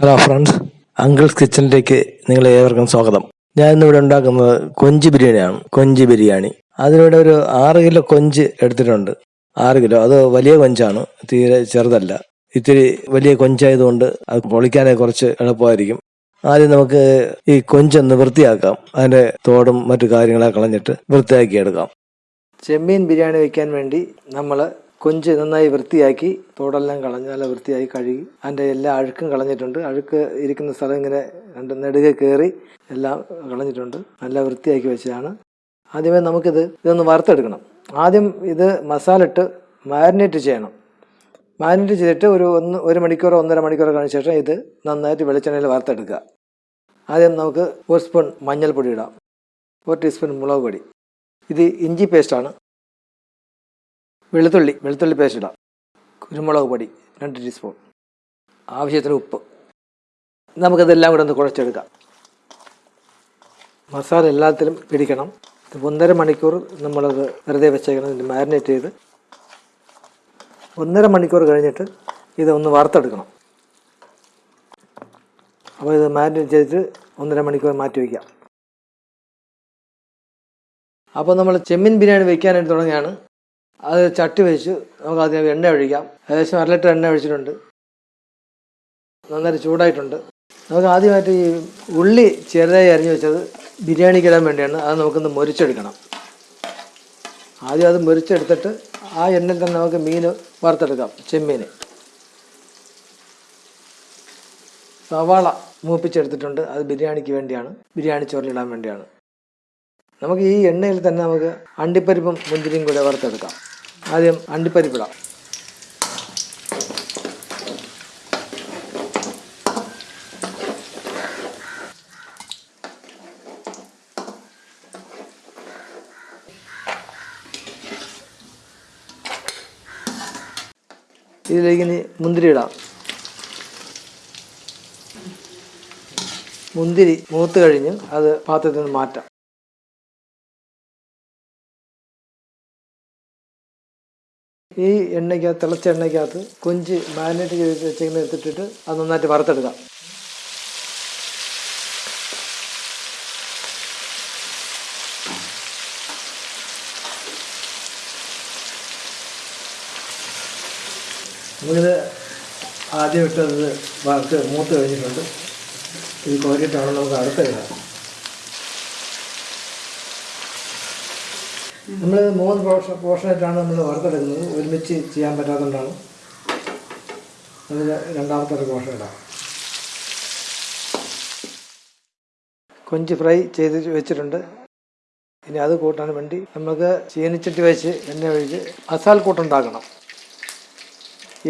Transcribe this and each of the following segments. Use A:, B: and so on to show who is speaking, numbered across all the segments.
A: Hello friends uncles കിച്ചണിലേക്ക് നിങ്ങളെ ഏവർക്കും സ്വാഗതം. ഞാൻ ഇന്നിവിടെ ഉണ്ടാക്കുന്നത് കൊഞ്ച് ബിരിയാണിയാണ്. കൊഞ്ച് ബിരിയാണി. അതിനിവിടെ ഒരു ആറ് കിലോ കൊഞ്ച് എടുത്തിട്ടുണ്ട്. ആറ് കിലോ. അത് വലിയ കൊഞ്ചാണ്. തീരെ ചെറുതല്ല. ഇത്തിരി വലിയ കൊഞ്ചായതുകൊണ്ട് അത് പൊളിക്കാനേ കുറച്ച് എളുപ്പമായിരിക്കും. ആദ്യം നമുക്ക് ഈ കൊഞ്ചൊന്ന് വൃത്തിയാക്കാം. അതിന്റെ തോടും മറ്റു കാര്യങ്ങളൊക്കെ കളഞ്ഞിട്ട് വൃത്തിയാക്കി എടുക്കാം ചെമ്മീൻ ബിരിയാണി വെക്കാൻ വേണ്ടി നമ്മൾ കൊഞ്ച് നന്നായി വൃത്തിയാക്കി തോടെല്ലാം കളഞ്ഞ് നല്ല വൃത്തിയായി കഴുകി അതിന്റെ എല്ലാ അഴുക്കും കളഞ്ഞിട്ടുണ്ട്. അഴുക്ക് ഇരിക്കുന്ന സ്ഥലം ഇങ്ങനെ രണ്ട് നെടുകെ കയറി എല്ലാം കളഞ്ഞിട്ടുണ്ട്. നല്ല വൃത്തിയാക്കി വെച്ചതാണ്. ആദ്യമേ നമുക്കിത് ഇതൊന്ന് വറുത്തെടുക്കണം. ആദ്യം ഇത് മസാല ഇട്ട് മാരിനേറ്റ് ചെയ്യണം. മാരിനേറ്റ് ചെയ്തിട്ട് ഒരു ഒന്ന് ഒരു മണിക്കൂറോ ഒന്നര മണിക്കൂറോ കഴിഞ്ഞ ശേഷം ഇത് നന്നായിട്ട് വെളിച്ചെണ്ണയിൽ വറുത്തെടുക്കുക. ആദ്യം നമുക്ക് ഒരു സ്പൂൺ മഞ്ഞൾപ്പൊടി ഇടാം. ഒരു ടീസ്പൂൺ മുളക് പൊടി. ഇത് ഇഞ്ചി പേസ്റ്റാണ്. വെളുത്തുള്ളി വെളുത്തുള്ളി പേസ്റ്റ് ഇടാം. കുരുമുളക് പൊടി രണ്ട് ടീസ്പൂൺ ആവശ്യത്തിന് ഉപ്പ്. നമുക്കതെല്ലാം കൂടെ ഒന്ന് കുഴച്ചെടുക്കാം. മസാല എല്ലാത്തിലും പിടിക്കണം. ഇത് ഒന്നര മണിക്കൂർ നമ്മളത് വെറുതെ വെച്ചേക്കണം. ഇതിന്റെ മാരിനേറ്റ് ചെയ്ത് ഒന്നര മണിക്കൂർ കഴിഞ്ഞിട്ട് ഇതൊന്ന് വറുത്തെടുക്കണം. അപ്പോൾ ഇത് മാരിനേറ്റ് ചെയ്തിട്ട് ഒന്നര മണിക്കൂർ മാറ്റി വയ്ക്കാം. അപ്പോൾ നമ്മൾ ചെമ്മീൻ ബിരിയാണി വയ്ക്കാനായിട്ട് തുടങ്ങിയാണ് അത് ചട്ടി വെച്ച് നമുക്ക് അതിന് എണ്ണ ഒഴിക്കാം. ഏകദേശം അര ലിറ്റർ എണ്ണ ഒഴിച്ചിട്ടുണ്ട്. നന്നായി ചൂടായിട്ടുണ്ട്. നമുക്ക് ആദ്യമായിട്ട് ഈ ഉള്ളി ചെറുതായി അരിഞ്ഞു വെച്ചത് ബിരിയാണിക്ക് ഇടാൻ വേണ്ടിയാണ്. അത് നമുക്കൊന്ന് മുരിച്ചെടുക്കണം. ആദ്യം അത് മുരിച്ചെടുത്തിട്ട് ആ എണ്ണയിൽ തന്നെ നമുക്ക് മീൻ വറുത്തെടുക്കാം. ചെമ്മീൻ സവാള മൂപ്പിച്ചെടുത്തിട്ടുണ്ട്. അത് ബിരിയാണിക്ക് വേണ്ടിയാണ്. ബിരിയാണി ചോറിലിടാൻ വേണ്ടിയാണ്. നമുക്ക് ഈ എണ്ണയിൽ തന്നെ നമുക്ക് അണ്ടിപ്പരിപ്പും മുന്തിരിയും കൂടെ വറുത്തെടുക്കാം. ആദ്യം അണ്ടിപ്പരിപ്പിടാം. ഇതിലേക്ക് ഇനി മുന്തിരി ഇടാം. മുന്തിരി മൂത്ത് കഴിഞ്ഞ് അത് പാത്രത്തിൽ നിന്ന് മാറ്റാം. ഈ എണ്ണയ്ക്കകത്ത് തിളച്ച എണ്ണയ്ക്കകത്ത് കൊഞ്ച് മാരിനേറ്റ് ചെയ്ത് വെച്ചിങ്ങനെ എടുത്തിട്ടിട്ട് അത് നന്നായിട്ട് വറുത്തെടുക്കാം. നമ്മളിത് ആദ്യം ഇട്ടത് വറുത്ത് മൂത്ത് കഴിഞ്ഞിട്ടുണ്ട്. ഇത് കോരിയിട്ടാണ് നമുക്ക് അടുത്ത ഇടാം. നമ്മൾ മൂന്ന് പോർഷൻ പോർഷനായിട്ടാണ് നമ്മൾ വറുത്തെടുക്കുന്നത് ഒരുമിച്ച് ചെയ്യാൻ പറ്റാത്തതുകൊണ്ടാണ്. നമ്മൾ രണ്ടാമത്തെ ഒരു പോർഷൻ ഇടാം കൊഞ്ച് ഫ്രൈ ചെയ്ത് വെച്ചിട്ടുണ്ട്. ഇനി അത് കൂട്ടാൻ വേണ്ടി നമുക്ക് ചീനിച്ചട്ടി വെച്ച് എണ്ണ ഒഴിച്ച് മസാല കൂട്ടുണ്ടാക്കണം.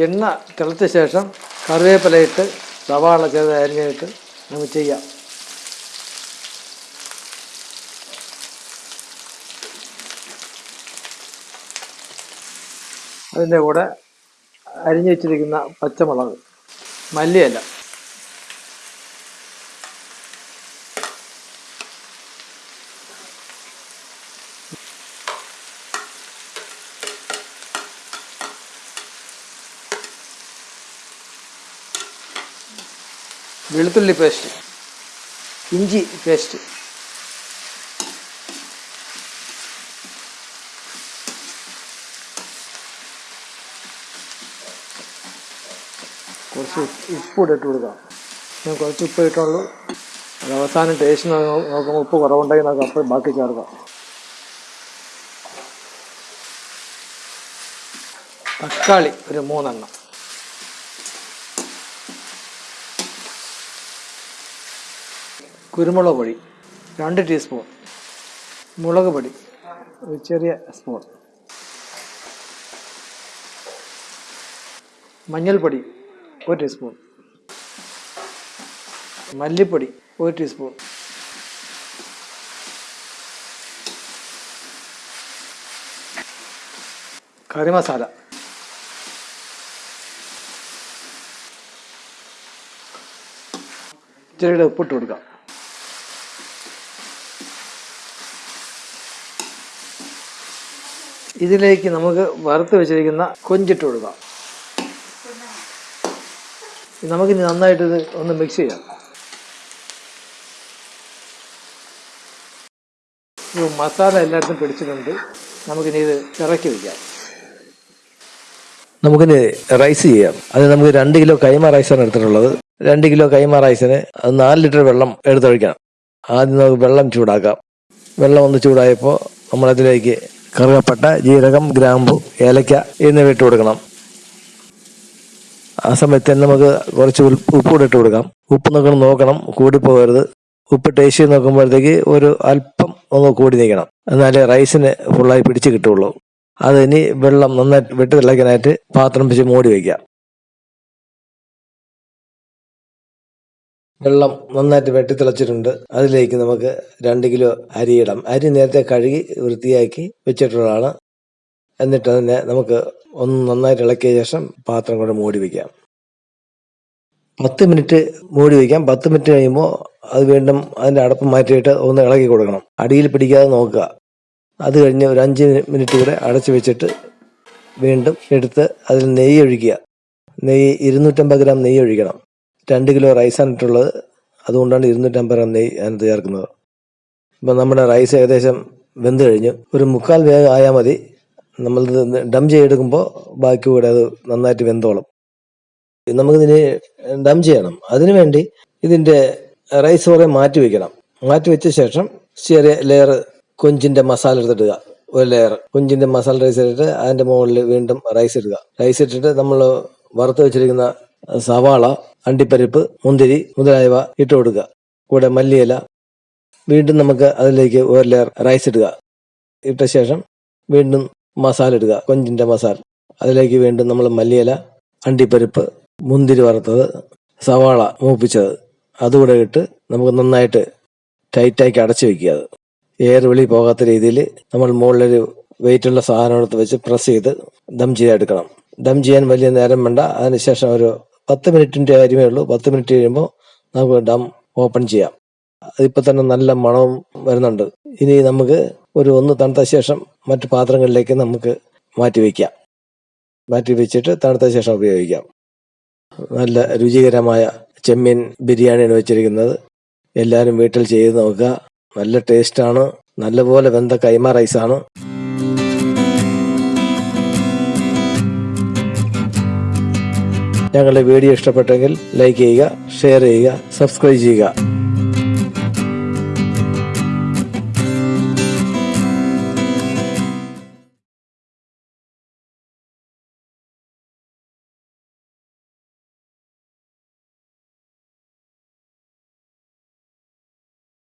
A: എണ്ണ തിളച്ച ശേഷം കറിവേപ്പിലയിട്ട് സവാള ചെറുത് അരിഞ്ഞിട്ട് നമുക്ക് ചെയ്യാം. അതിന്റെ കൂടെ അരിഞ്ഞു വെച്ചിരിക്കുന്ന പച്ചമുളക് മല്ലിയല്ല വെളുത്തുള്ളി പേസ്റ്റ് ഇഞ്ചി പേസ്റ്റ് കുറച്ച് ഉപ്പ് ഇട്ട് കൊടുക്കാം. ഞാൻ കുറച്ച് ഉപ്പ് ഇട്ടുള്ളൂ അത് അവസാനം ടേസ്റ്റ് നോക്കുമ്പോൾ ഉപ്പ് കുറവുണ്ടെങ്കിൽ നമുക്ക് അപ്പം ബാക്കി ചേർക്കാം. തക്കാളി ഒരു മൂന്നെണ്ണം. കുരുമുളക് പൊടി രണ്ട് ടീസ്പൂൺ മുളക് പൊടി ഒരു ചെറിയ സ്പൂൺ മഞ്ഞൾപ്പൊടി ഒരു ടീസ്പൂൺ മല്ലിപ്പൊടി ഒരു ടീസ്പൂൺ കറി മസാല. ഇച്ചിരിയുടെ ഉപ്പിട്ട് കൊടുക്കാം. ഇതിലേക്ക് നമുക്ക് വറുത്ത് വെച്ചിരിക്കുന്ന കൊഞ്ചിട്ട് കൊടുക്കാം. നമുക്കിനി നന്നായിട്ട് ഇത് ഒന്ന് മിക്സ് ചെയ്യാം. മസാല എല്ലായിടത്തും പിടിച്ചിട്ടുണ്ട്. നമുക്കിനി ഇത് ഇറക്കി വയ്ക്കാം നമുക്കിനി റൈസ് ചെയ്യാം. അത് നമുക്ക് രണ്ട് കിലോ കൈമ റൈസാണ് എടുത്തിട്ടുള്ളത്. രണ്ട് കിലോ കൈമ റൈസിന് അത് നാല് ലിറ്റർ വെള്ളം എടുത്തൊഴിക്കണം. ആദ്യം നമുക്ക് വെള്ളം ചൂടാക്കാം. വെള്ളം ഒന്ന് ചൂടായപ്പോൾ നമ്മളതിലേക്ക് കറുകപ്പട്ട ജീരകം ഗ്രാമ്പു ഏലക്ക എന്നിവ ഇട്ട് കൊടുക്കണം. ആ സമയത്ത് തന്നെ നമുക്ക് കുറച്ച് ഉപ്പ് കൂടെ ഇട്ട് കൊടുക്കാം. ഉപ്പ് നോക്കണം നോക്കണം കൂടിപ്പോകരുത്. ഉപ്പ് ടേസ്റ്റ് ചെയ്ത് നോക്കുമ്പോഴത്തേക്ക് ഒരു അല്പം ഒന്ന് കൂടി നിൽക്കണം. എന്നാലേ റൈസിന് ഫുള്ളായി പിടിച്ച് കിട്ടുള്ളൂ അത് ഇനി വെള്ളം നന്നായിട്ട് വെട്ടി തിളയ്ക്കാനായിട്ട് പാത്രം വെച്ച് മൂടി വയ്ക്കാം വെള്ളം നന്നായിട്ട് വെട്ടി തിളച്ചിട്ടുണ്ട്. അതിലേക്ക് നമുക്ക് രണ്ട് കിലോ അരിയിടാം. അരി നേരത്തെ കഴുകി വൃത്തിയാക്കി വെച്ചിട്ടുള്ളതാണ്. എന്നിട്ട് അതിനെ നമുക്ക് ഒന്ന് നന്നായിട്ട് ഇളക്കിയ ശേഷം പാത്രം കൂടെ മൂടി വയ്ക്കാം പത്ത് മിനിറ്റ് മൂടി വയ്ക്കാം പത്ത് മിനിറ്റ് കഴിയുമ്പോൾ അത് വീണ്ടും അതിന്റെ അടപ്പ് മാറ്റിയിട്ട് ഒന്ന് ഇളക്കി കൊടുക്കണം. അടിയിൽ പിടിക്കാതെ നോക്കുക. അത് കഴിഞ്ഞ് ഒരു അഞ്ച് മിനിറ്റ് കൂടെ അടച്ചു വെച്ചിട്ട് വീണ്ടും എടുത്ത് അതിൽ നെയ്യ് ഒഴിക്കുക. നെയ്യ് ഇരുന്നൂറ്റമ്പത് ഗ്രാം നെയ്യ് ഒഴിക്കണം. രണ്ട് കിലോ റൈസാണ് ഇട്ടുള്ളത്. അതുകൊണ്ടാണ് ഇരുന്നൂറ്റമ്പത് ഗ്രാം നെയ്യ് അതിനകത്ത് ചേർക്കുന്നത് ഇപ്പം നമ്മുടെ റൈസ് ഏകദേശം വെന്ത് കഴിഞ്ഞു. ഒരു മുക്കാൽ വേഗം ആയാൽ മതി. നമ്മൾ ഡം ചെയ്തെടുക്കുമ്പോൾ ബാക്കി കൂടെ അത് നന്നായിട്ട് വെന്തോളും. നമുക്കിതിന് ഡം ചെയ്യണം. അതിനു വേണ്ടി ഇതിന്റെ റൈസ് കുറേ മാറ്റി വെക്കണം. മാറ്റി വെച്ച ശേഷം ചെറിയ ലെയർ കൊഞ്ചിന്റെ മസാല എടുത്തിടുക. ഒരു ലെയർ കൊഞ്ചിന്റെ മസാല റൈസ് ഇട്ടിട്ട് അതിന്റെ മുകളിൽ വീണ്ടും റൈസ് ഇടുക. റൈസ് ഇട്ടിട്ട് നമ്മൾ വറുത്ത് വെച്ചിരിക്കുന്ന സവാള അണ്ടിപ്പരിപ്പ് മുന്തിരി മുതലായവ ഇട്ട് കൊടുക്കുക. കൂടെ മല്ലിയില വീണ്ടും നമുക്ക് അതിലേക്ക് ഒരു ലെയർ റൈസ് ഇടുക. ഇട്ട ശേഷം വീണ്ടും മസാല ഇടുക കൊഞ്ചിന്റെ മസാല. അതിലേക്ക് വീണ്ടും നമ്മൾ മല്ലിയില അണ്ടിപ്പരിപ്പ് മുന്തിരി വറുത്തത് സവാള മൂപ്പിച്ചത്. അതുകൂടെ ഇട്ട് നമുക്ക് നന്നായിട്ട് ടൈറ്റാക്കി അടച്ചു വെക്കുക അത്. എയർ വെളി പോകാത്ത രീതിയിൽ നമ്മൾ മുകളിലൊരു വെയിറ്റുള്ള സാധനം എടുത്ത് വെച്ച് പ്രസ് ചെയ്ത് ദം ചെയ്തെടുക്കണം ദം ചെയ്യാൻ വലിയ നേരം വേണ്ട. അതിനുശേഷം ഒരു പത്ത് മിനിറ്റിന്റെ കാര്യമേ ഉള്ളൂ. പത്ത് മിനിറ്റ് കഴിയുമ്പോൾ നമുക്ക് ഡം ഓപ്പൺ ചെയ്യാം. അതിപ്പോൾ തന്നെ നല്ല മണവും വരുന്നുണ്ട്. ഇനി നമുക്ക് ഒരു ഒന്ന് തണുത്ത ശേഷം മറ്റു പാത്രങ്ങളിലേക്ക് നമുക്ക് മാറ്റി വയ്ക്കാം. മാറ്റി വെച്ചിട്ട് തണുത്ത ശേഷം ഉപയോഗിക്കാം. നല്ല രുചികരമായ ചെമ്മീൻ ബിരിയാണിയാണ് വെച്ചിരിക്കുന്നത്. എല്ലാവരും വീട്ടിൽ ചെയ്ത് നോക്കുക. നല്ല ടേസ്റ്റാണ്. നല്ലപോലെ വെന്ത കൈമ റൈസാണ്. ഞങ്ങളുടെ വീഡിയോ ഇഷ്ടപ്പെട്ടെങ്കിൽ ലൈക്ക് ചെയ്യുക ഷെയർ ചെയ്യുക സബ്സ്ക്രൈബ് ചെയ്യുക.